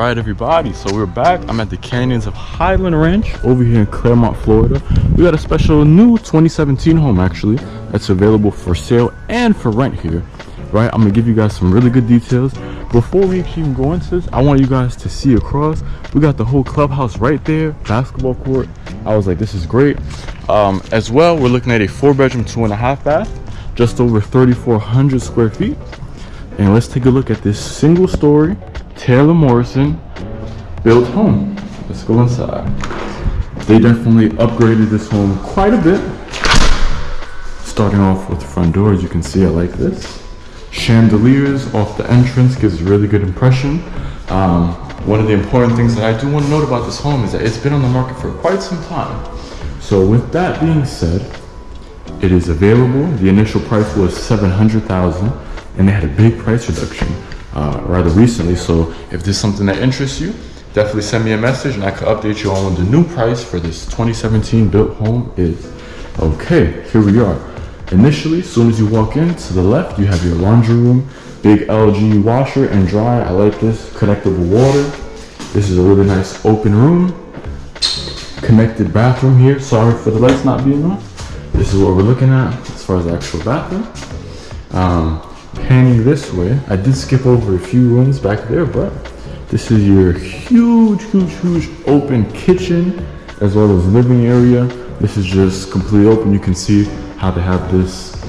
Right, everybody. So we're back. I'm at the Canyons of Highland Ranch over here in Clermont, Florida. We got a special new 2017 home actually that's available for sale and for rent here. Right, I'm gonna give you guys some really good details. Before we even go into this, I want you guys to see across. We got the whole clubhouse right there, basketball court. I was like, this is great. Um, as well, we're looking at a four bedroom, two and a half bath, just over 3,400 square feet. And let's take a look at this single story Taylor Morrison built home. Let's go inside. They definitely upgraded this home quite a bit. Starting off with the front door, as you can see, I like this. Chandeliers off the entrance gives a really good impression. Um, one of the important things that I do want to note about this home is that it's been on the market for quite some time. So with that being said, it is available. The initial price was 700,000 and they had a big price reduction uh, rather recently. So if this is something that interests you, definitely send me a message and I can update you on the new price for this 2017 built home is. Okay, here we are. Initially, as soon as you walk in, to the left, you have your laundry room, big LG washer and dryer. I like this, connectable water. This is a really nice open room. Connected bathroom here. Sorry for the lights not being on. This is what we're looking at as far as the actual bathroom. Um, panning this way, I did skip over a few rooms back there, but this is your huge, huge, huge open kitchen as well as living area. This is just completely open. You can see how they have this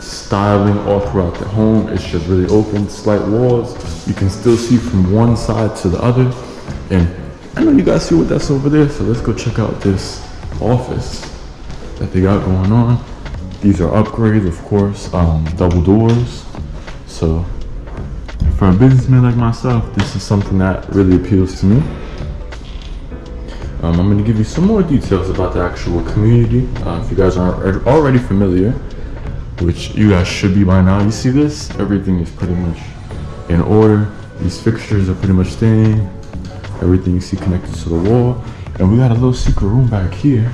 styling all throughout the home. It's just really open, slight walls. You can still see from one side to the other. And I know you guys see what that's over there, so let's go check out this office that they got going on. These are upgrades, of course, um, double doors. So for a businessman like myself, this is something that really appeals to me. Um, I'm going to give you some more details about the actual community. Uh, if you guys aren't already familiar, which you guys should be by now. You see this? Everything is pretty much in order. These fixtures are pretty much staying. Everything you see connected to the wall. And we got a little secret room back here.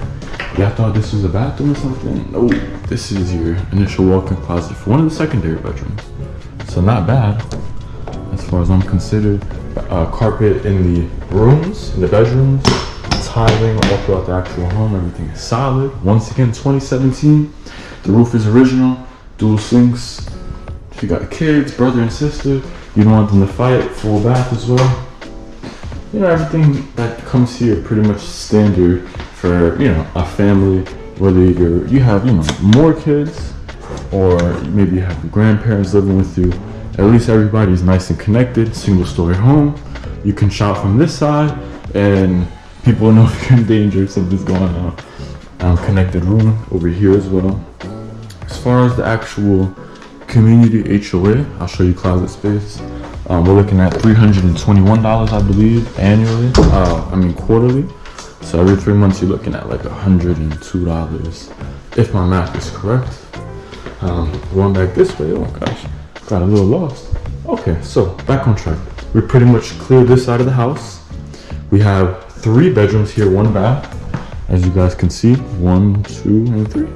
Y'all thought this was a bathroom or something? No, this is your initial walk-in closet for one of the secondary bedrooms. So not bad, as far as I'm considered. Uh, carpet in the rooms, in the bedrooms, tiling all throughout the actual home. Everything is solid. Once again, 2017. The roof is original, dual sinks. If you got kids, brother and sister, you don't want them to fight, full bath as well. You know, everything that comes here pretty much standard for, you know, a family, whether you're, you have, you know, more kids or maybe you have your grandparents living with you. At least everybody's nice and connected, single story home. You can shop from this side and people know if you're in danger, something's going on. Um, connected room over here as well. As far as the actual community HOA, I'll show you closet space. Um, we're looking at $321, I believe, annually. Uh, I mean, quarterly. So every three months, you're looking at like $102, if my math is correct. Um, going back this way, oh gosh, got a little lost. Okay, so back on track. We pretty much cleared this side of the house. We have three bedrooms here, one bath. As you guys can see, one, two, and three.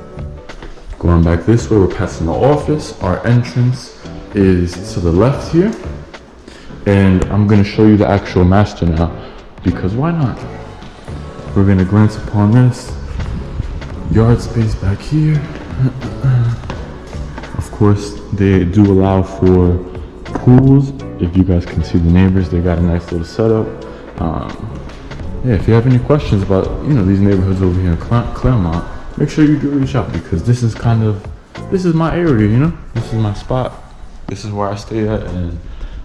Going back this way, we're passing the office. Our entrance is to the left here. And I'm gonna show you the actual master now, because why not? We're gonna glance upon this. Yard space back here. course, they do allow for pools. If you guys can see the neighbors, they got a nice little setup. Um, yeah, if you have any questions about, you know, these neighborhoods over here in Clermont, make sure you do reach out because this is kind of, this is my area, you know? This is my spot. This is where I stay at and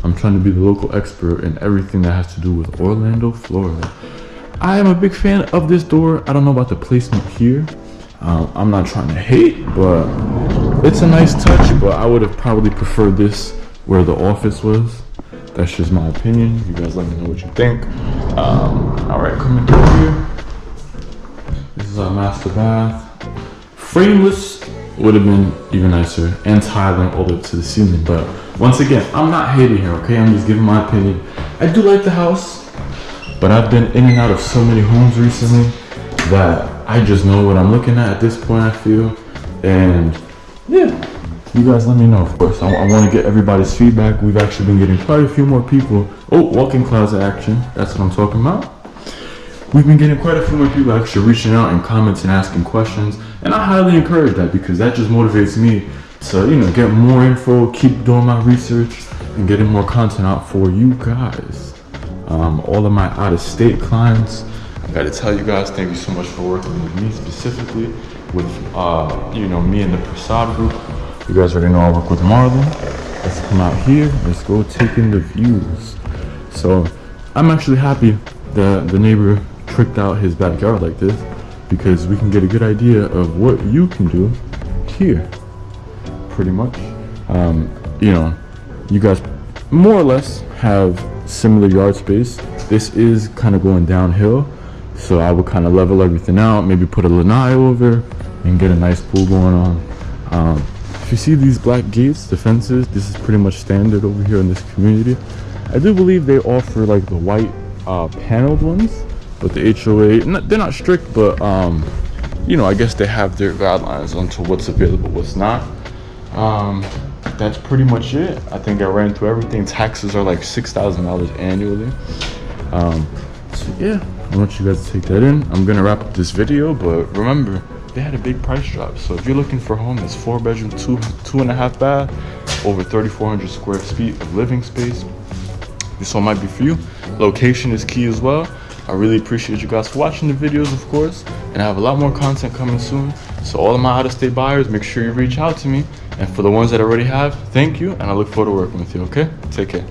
I'm trying to be the local expert in everything that has to do with Orlando, Florida. I am a big fan of this door. I don't know about the placement here. Um, I'm not trying to hate, but it's a nice touch, but I would have probably preferred this where the office was. That's just my opinion. You guys let me know what you think. Um, all right, coming through here. This is our master bath. Frameless would have been even nicer and tiling all the way to the ceiling. But once again, I'm not hating here, okay? I'm just giving my opinion. I do like the house, but I've been in and out of so many homes recently that I just know what I'm looking at at this point, I feel. And yeah, you guys let me know, of course. I, I want to get everybody's feedback. We've actually been getting quite a few more people. Oh, walk-in closet action. That's what I'm talking about. We've been getting quite a few more people actually reaching out and comments and asking questions. And I highly encourage that because that just motivates me to, you know, get more info, keep doing my research, and getting more content out for you guys. Um, all of my out-of-state clients, I gotta tell you guys, thank you so much for working with me specifically, with, uh, you know, me and the Prasad group. You guys already know I work with Marlon. Let's come out here. Let's go take in the views. So I'm actually happy that the neighbor tricked out his backyard like this because we can get a good idea of what you can do here. Pretty much. Um, you know, you guys more or less have similar yard space. This is kind of going downhill. So I would kind of level everything out, maybe put a lanai over and get a nice pool going on. Um, if you see these black gates, the fences, this is pretty much standard over here in this community. I do believe they offer like the white uh, paneled ones, but the HOA, not, they're not strict, but um, you know, I guess they have their guidelines onto what's available, what's not. Um, that's pretty much it. I think I ran through everything. Taxes are like $6,000 annually. Um, so yeah, I want you guys to take that in. I'm gonna wrap up this video, but remember, they had a big price drop. So if you're looking for a home that's four bedroom, two two and a half bath, over 3,400 square feet of living space, this one might be for you. Location is key as well. I really appreciate you guys for watching the videos, of course, and I have a lot more content coming soon. So all of my out-of-state buyers, make sure you reach out to me. And for the ones that already have, thank you, and I look forward to working with you, okay? Take care.